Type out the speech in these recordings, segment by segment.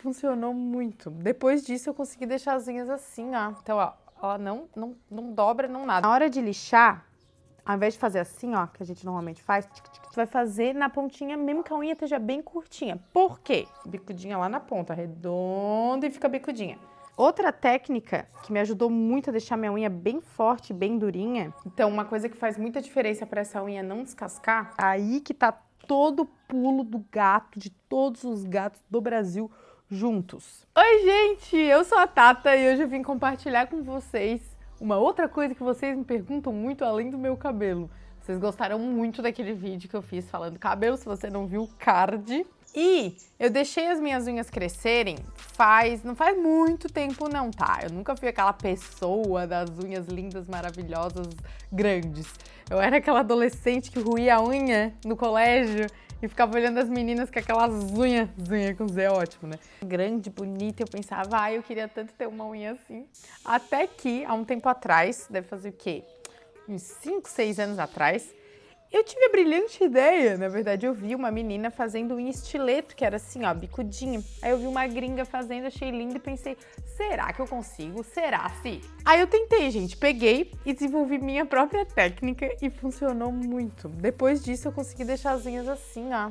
Funcionou muito. Depois disso eu consegui deixar as unhas assim, ó. Então, ó, ela não, não, não dobra, não nada. Na hora de lixar, ao invés de fazer assim, ó, que a gente normalmente faz, tic, tic, vai fazer na pontinha, mesmo que a unha esteja bem curtinha. Por quê? Bicudinha lá na ponta, redonda e fica bicudinha. Outra técnica que me ajudou muito a deixar minha unha bem forte, bem durinha. Então, uma coisa que faz muita diferença para essa unha não descascar, aí que tá todo o pulo do gato, de todos os gatos do Brasil juntos. Oi, gente! Eu sou a Tata e hoje eu vim compartilhar com vocês uma outra coisa que vocês me perguntam muito além do meu cabelo. Vocês gostaram muito daquele vídeo que eu fiz falando cabelo, se você não viu card. E eu deixei as minhas unhas crescerem faz, não faz muito tempo não, tá? Eu nunca fui aquela pessoa das unhas lindas, maravilhosas, grandes. Eu era aquela adolescente que ruía a unha no colégio e ficava olhando as meninas com aquelas unhas, unha com Z ótimo, né? Grande, bonita, eu pensava, ah, eu queria tanto ter uma unha assim. Até que, há um tempo atrás, deve fazer o quê? Uns 5, 6 anos atrás, eu tive a brilhante ideia, na verdade eu vi uma menina fazendo um estileto, que era assim, ó, bicudinho. Aí eu vi uma gringa fazendo, achei lindo e pensei, será que eu consigo? Será se? Aí eu tentei, gente, peguei e desenvolvi minha própria técnica e funcionou muito. Depois disso eu consegui deixar as unhas assim, ó.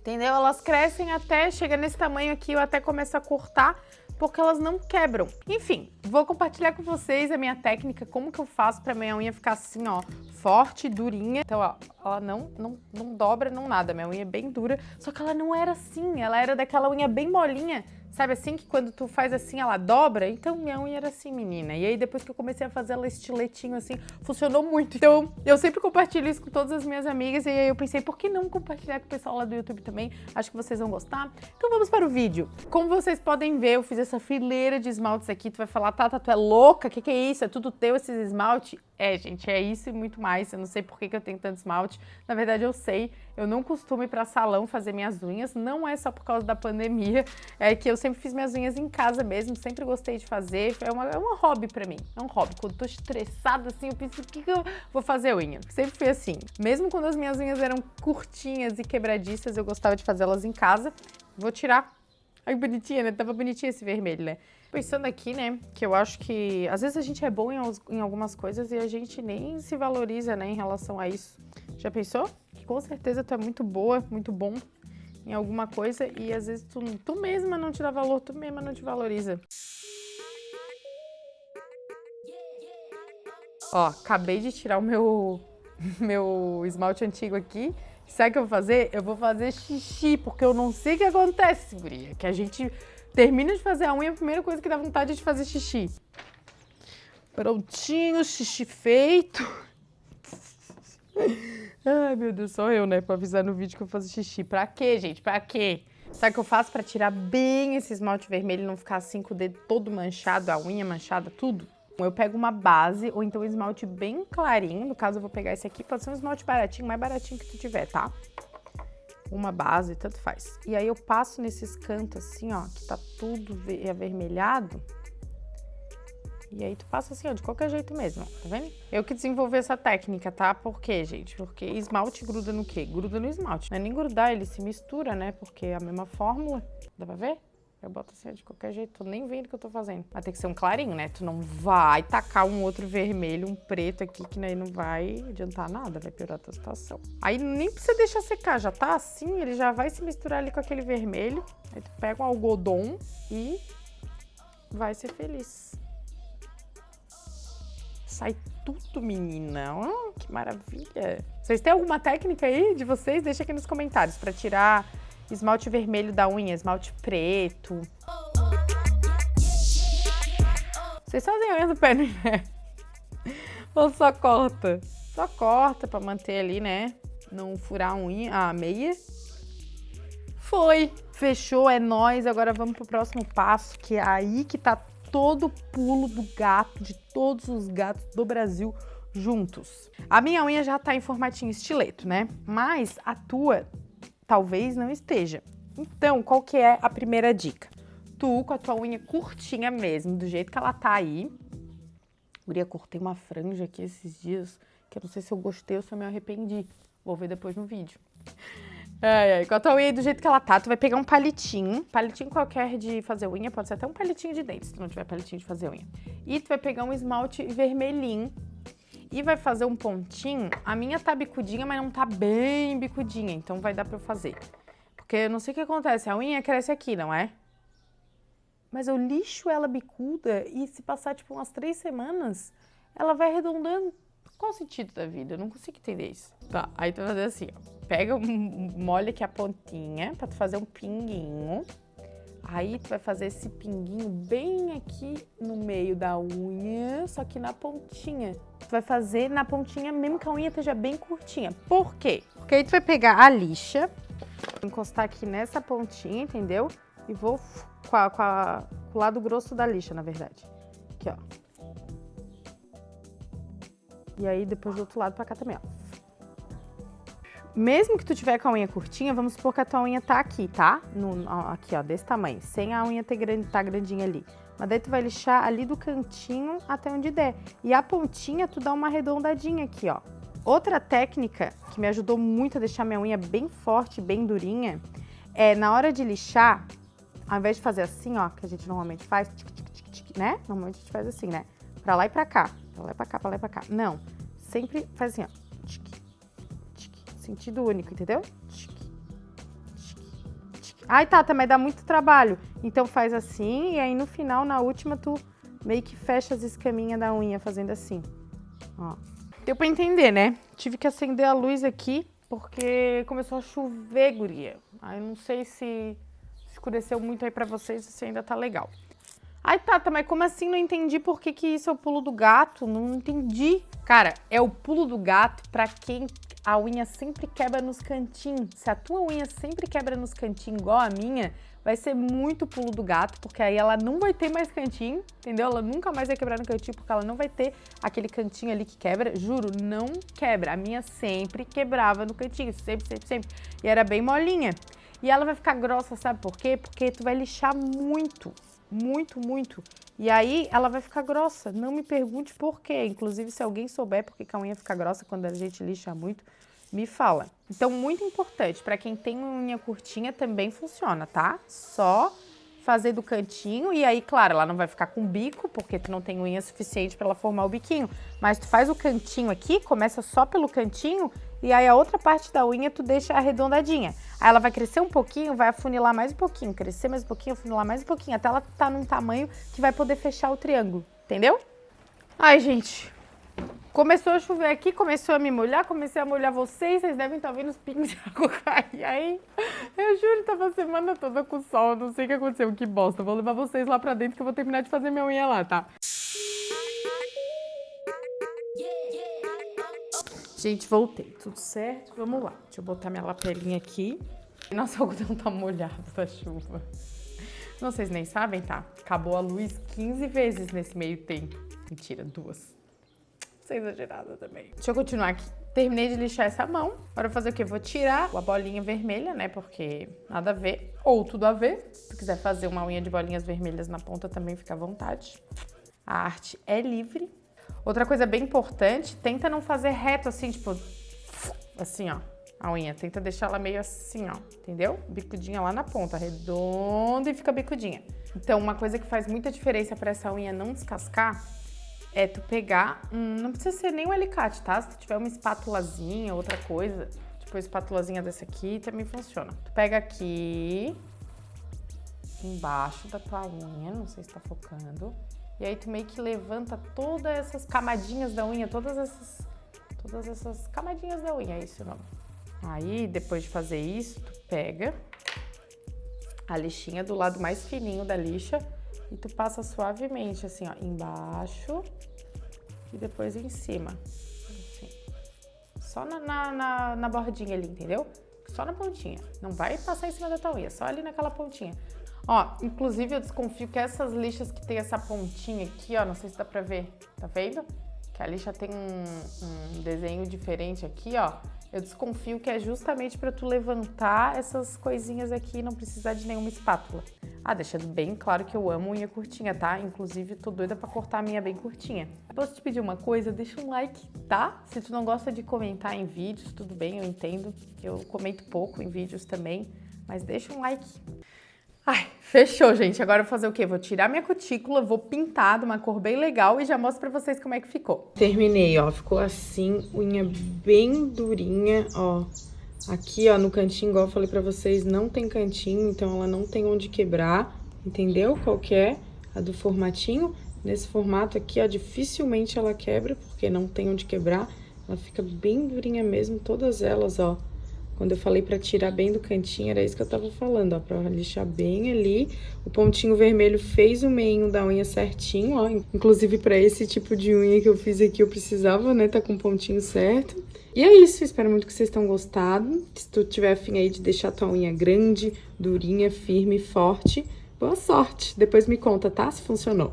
Entendeu? Elas crescem até, chega nesse tamanho aqui, eu até começo a cortar porque elas não quebram. Enfim, vou compartilhar com vocês a minha técnica, como que eu faço pra minha unha ficar assim, ó, forte, durinha. Então, ó, ela não, não, não dobra, não nada, minha unha é bem dura, só que ela não era assim, ela era daquela unha bem molinha, Sabe assim que quando tu faz assim ela dobra? Então minha unha era assim, menina. E aí depois que eu comecei a fazer ela estiletinho assim, funcionou muito. Então eu sempre compartilho isso com todas as minhas amigas e aí eu pensei, por que não compartilhar com o pessoal lá do YouTube também? Acho que vocês vão gostar. Então vamos para o vídeo. Como vocês podem ver, eu fiz essa fileira de esmaltes aqui. Tu vai falar, Tata, tu é louca? Que, que é isso? É tudo teu esses esmalte? É, gente, é isso e muito mais. Eu não sei por que, que eu tenho tanto esmalte. Na verdade, eu sei. Eu não costumo ir para salão fazer minhas unhas. Não é só por causa da pandemia. É que eu sempre fiz minhas unhas em casa mesmo. Sempre gostei de fazer. É uma, é uma hobby para mim. É um hobby. Quando tô estressada assim, eu penso, o que, que eu vou fazer unha? Sempre fui assim. Mesmo quando as minhas unhas eram curtinhas e quebradiças, eu gostava de fazê-las em casa. Vou tirar. Ai, bonitinha, né? Tava bonitinho esse vermelho, né? Pensando aqui, né, que eu acho que às vezes a gente é bom em, em algumas coisas e a gente nem se valoriza, né, em relação a isso. Já pensou? Que com certeza tu é muito boa, muito bom em alguma coisa e às vezes tu, tu mesma não te dá valor, tu mesma não te valoriza. Ó, acabei de tirar o meu, meu esmalte antigo aqui. Sabe o que eu vou fazer? Eu vou fazer xixi, porque eu não sei o que acontece, guria. Que a gente Termina de fazer a unha, a primeira coisa que dá vontade é de fazer xixi. Prontinho, xixi feito. Ai, meu Deus, só eu, né, pra avisar no vídeo que eu faço xixi. Pra quê, gente? Pra quê? Sabe o que eu faço pra tirar bem esse esmalte vermelho e não ficar assim com o dedo todo manchado, a unha manchada, tudo? Eu pego uma base ou então um esmalte bem clarinho, no caso eu vou pegar esse aqui, pode ser um esmalte baratinho, mais baratinho que tu tiver, tá? Uma base, tanto faz. E aí eu passo nesses cantos assim, ó, que tá tudo avermelhado. E aí tu passa assim, ó, de qualquer jeito mesmo, tá vendo? Eu que desenvolvi essa técnica, tá? Por quê, gente? Porque esmalte gruda no quê? Gruda no esmalte. Não é nem grudar, ele se mistura, né? Porque é a mesma fórmula. Dá pra ver? Eu boto assim de qualquer jeito, tô nem vendo o que eu tô fazendo. Vai ter que ser um clarinho, né? Tu não vai tacar um outro vermelho, um preto aqui, que aí não vai adiantar nada, vai piorar a tua situação. Aí nem precisa deixar secar, já tá assim, ele já vai se misturar ali com aquele vermelho. Aí tu pega um algodão e vai ser feliz. Sai tudo, menina. Oh, que maravilha. Vocês têm alguma técnica aí de vocês? Deixa aqui nos comentários pra tirar esmalte vermelho da unha, esmalte preto. Vocês fazem unha do pé, né? Ou só corta? Só corta pra manter ali, né? Não furar a unha, a meia. Foi! Fechou, é nóis. Agora vamos pro próximo passo, que é aí que tá todo o pulo do gato, de todos os gatos do Brasil juntos. A minha unha já tá em formatinho estileto, né? Mas a tua talvez não esteja. Então, qual que é a primeira dica? Tu, com a tua unha curtinha mesmo, do jeito que ela tá aí. Guria, cortei uma franja aqui esses dias, que eu não sei se eu gostei ou se eu me arrependi. Vou ver depois no vídeo. É, é, com a tua unha do jeito que ela tá, tu vai pegar um palitinho, palitinho qualquer de fazer unha, pode ser até um palitinho de dente, se tu não tiver palitinho de fazer unha. E tu vai pegar um esmalte vermelhinho e vai fazer um pontinho. A minha tá bicudinha, mas não tá bem bicudinha, então vai dar pra eu fazer. Porque eu não sei o que acontece, a unha cresce aqui, não é? Mas eu lixo ela bicuda e se passar tipo umas três semanas, ela vai arredondando. Qual o sentido da vida? Eu não consigo entender isso. Tá, aí tu vai fazer assim, ó. Pega, molha aqui a pontinha pra tu fazer um pinguinho. Aí tu vai fazer esse pinguinho bem aqui no meio da unha, só que na pontinha. Tu vai fazer na pontinha mesmo que a unha esteja bem curtinha. Por quê? Porque aí tu vai pegar a lixa, encostar aqui nessa pontinha, entendeu? E vou com, a, com, a, com o lado grosso da lixa, na verdade. Aqui, ó. E aí depois do outro lado pra cá também, ó. Mesmo que tu tiver com a unha curtinha, vamos supor que a tua unha tá aqui, tá? No, aqui, ó, desse tamanho, sem a unha ter grande, tá grandinha ali. Mas daí tu vai lixar ali do cantinho até onde der. E a pontinha tu dá uma arredondadinha aqui, ó. Outra técnica que me ajudou muito a deixar minha unha bem forte, bem durinha, é na hora de lixar, ao invés de fazer assim, ó, que a gente normalmente faz, tic, tic, tic, né? Normalmente a gente faz assim, né? Pra lá e pra cá, pra lá e pra cá, pra lá e pra cá. Não, sempre faz assim, ó. Sentido único, entendeu? Ai, tá, também dá muito trabalho. Então faz assim, e aí no final, na última, tu meio que fecha as escaminhas da unha fazendo assim. Ó. Deu pra entender, né? Tive que acender a luz aqui, porque começou a chover, guria. Aí não sei se escureceu muito aí pra vocês, se ainda tá legal. Ai, Tata, mas como assim? Não entendi por que, que isso é o pulo do gato. Não entendi. Cara, é o pulo do gato pra quem a unha sempre quebra nos cantinhos. Se a tua unha sempre quebra nos cantinhos igual a minha, vai ser muito pulo do gato, porque aí ela não vai ter mais cantinho, entendeu? Ela nunca mais vai quebrar no cantinho, porque ela não vai ter aquele cantinho ali que quebra. Juro, não quebra. A minha sempre quebrava no cantinho, sempre, sempre, sempre. E era bem molinha. E ela vai ficar grossa, sabe por quê? Porque tu vai lixar muito, muito, muito. E aí ela vai ficar grossa. Não me pergunte por quê. Inclusive, se alguém souber por que a unha fica grossa quando a gente lixa muito, me fala. Então, muito importante, para quem tem unha curtinha também funciona, tá? Só fazer do cantinho e aí, claro, ela não vai ficar com bico, porque tu não tem unha suficiente para ela formar o biquinho. Mas tu faz o cantinho aqui, começa só pelo cantinho e aí a outra parte da unha tu deixa arredondadinha. Aí ela vai crescer um pouquinho, vai afunilar mais um pouquinho, crescer mais um pouquinho, afunilar mais um pouquinho, até ela tá num tamanho que vai poder fechar o triângulo, entendeu? Ai, gente, Começou a chover aqui, começou a me molhar, comecei a molhar vocês, vocês devem estar vendo os pingos de água cair aí. Eu juro, tava a semana toda com sol, não sei o que aconteceu, que bosta. Vou levar vocês lá pra dentro que eu vou terminar de fazer minha unha lá, tá? Gente, voltei, tudo certo? Vamos lá, deixa eu botar minha lapelinha aqui. Nossa, o algodão tá molhado da chuva. Não, vocês nem sabem, tá? Acabou a luz 15 vezes nesse meio tempo. Mentira, duas ser exagerada também. Deixa eu continuar aqui. Terminei de lixar essa mão. Agora fazer o quê? Vou tirar a bolinha vermelha, né? Porque nada a ver. Ou tudo a ver. Se quiser fazer uma unha de bolinhas vermelhas na ponta, também fica à vontade. A arte é livre. Outra coisa bem importante, tenta não fazer reto assim, tipo... Assim, ó. A unha. Tenta deixar ela meio assim, ó. Entendeu? Bicudinha lá na ponta. Redonda e fica bicudinha. Então, uma coisa que faz muita diferença para essa unha não descascar é tu pegar, não precisa ser nem um alicate, tá? Se tu tiver uma espátulazinha, outra coisa, tipo uma espátulazinha dessa aqui, também funciona. Tu pega aqui, embaixo da tua unha, não sei se tá focando, e aí tu meio que levanta todas essas camadinhas da unha, todas essas, todas essas camadinhas da unha, é isso o nome. Aí, depois de fazer isso, tu pega a lixinha do lado mais fininho da lixa, e tu passa suavemente, assim, ó, embaixo e depois em cima. Assim. Só na, na, na, na bordinha ali, entendeu? Só na pontinha. Não vai passar em cima da tua unha, só ali naquela pontinha. Ó, inclusive eu desconfio que essas lixas que tem essa pontinha aqui, ó, não sei se dá pra ver, tá vendo? Que a lixa tem um, um desenho diferente aqui, ó. Eu desconfio que é justamente para tu levantar essas coisinhas aqui e não precisar de nenhuma espátula. Ah, deixando bem claro que eu amo unha curtinha, tá? Inclusive, tô doida pra cortar a minha bem curtinha. Posso te pedir uma coisa? Deixa um like, tá? Se tu não gosta de comentar em vídeos, tudo bem, eu entendo. Eu comento pouco em vídeos também, mas deixa um like. Ai, fechou, gente. Agora eu vou fazer o quê? Vou tirar minha cutícula, vou pintar de uma cor bem legal e já mostro pra vocês como é que ficou. Terminei, ó. Ficou assim, unha bem durinha, ó. Aqui, ó, no cantinho, igual eu falei pra vocês, não tem cantinho, então ela não tem onde quebrar, entendeu? Qual que é a do formatinho. Nesse formato aqui, ó, dificilmente ela quebra, porque não tem onde quebrar. Ela fica bem durinha mesmo, todas elas, ó. Quando eu falei pra tirar bem do cantinho, era isso que eu tava falando, ó, pra lixar bem ali. O pontinho vermelho fez o meinho da unha certinho, ó. Inclusive, pra esse tipo de unha que eu fiz aqui, eu precisava, né, tá com o pontinho certo. E é isso, espero muito que vocês tenham gostado. Se tu tiver afim aí de deixar tua unha grande, durinha, firme, forte, boa sorte. Depois me conta, tá? Se funcionou.